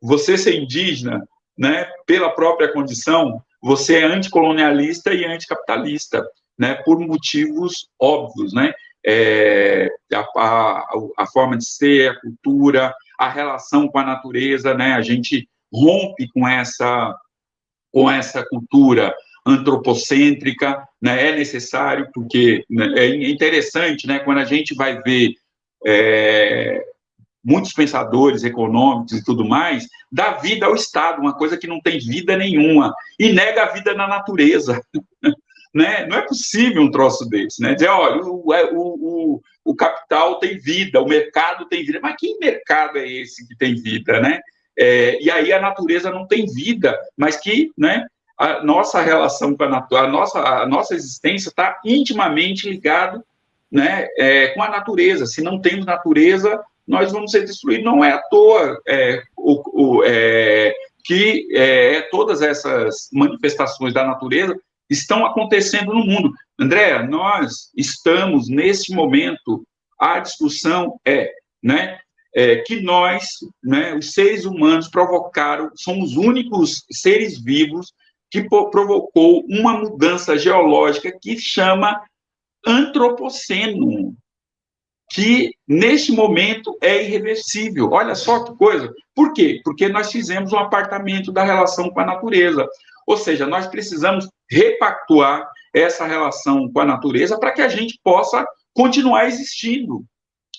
você ser indígena, né, pela própria condição, você é anticolonialista e anticapitalista, né, por motivos óbvios, né, é, a, a, a, forma de ser, a cultura, a relação com a natureza, né, a gente rompe com essa, com essa cultura antropocêntrica, né, é necessário, porque né, é interessante, né, quando a gente vai ver é, muitos pensadores econômicos e tudo mais, dá vida ao Estado, uma coisa que não tem vida nenhuma, e nega a vida na natureza. né? Não é possível um troço desse, né? Dizer, olha, o, é, o, o, o, capital tem vida, o mercado tem vida, mas que mercado é esse que tem vida, né? É, e aí a natureza não tem vida, mas que, né? A nossa relação com a natureza, a nossa, a nossa existência está intimamente ligado, né? É, com a natureza. Se não temos natureza, nós vamos ser destruídos. Não é à toa é, o, o, é, que é, todas essas manifestações da natureza estão acontecendo no mundo. André, nós estamos, nesse momento, a discussão é, né, é, que nós, né, os seres humanos, provocaram, somos os únicos seres vivos que provocou uma mudança geológica que chama antropoceno que neste momento é irreversível. Olha só que coisa. Por quê? Porque nós fizemos um apartamento da relação com a natureza. Ou seja, nós precisamos repactuar essa relação com a natureza para que a gente possa continuar existindo.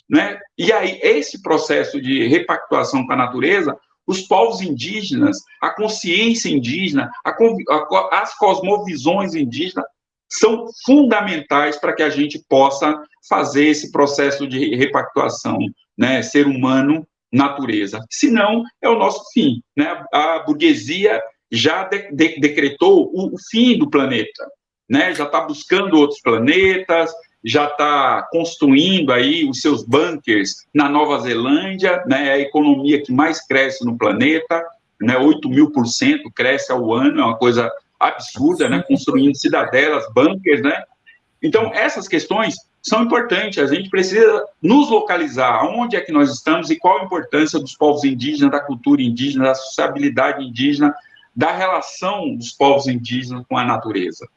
Né? E aí, esse processo de repactuação com a natureza, os povos indígenas, a consciência indígena, a, a, as cosmovisões indígenas são fundamentais para que a gente possa fazer esse processo de repactuação, né, ser humano, natureza. Senão, é o nosso fim, né? A burguesia já de, de, decretou o, o, fim do planeta, né? Já está buscando outros planetas, já está construindo aí os seus bunkers na Nova Zelândia, né? É a economia que mais cresce no planeta, né? 8 mil por cento cresce ao ano, é uma coisa absurda, né? Construindo cidadelas, bunkers, né? Então, essas questões são importantes. A gente precisa nos localizar onde é que nós estamos e qual a importância dos povos indígenas, da cultura indígena, da sociabilidade indígena, da relação dos povos indígenas com a natureza.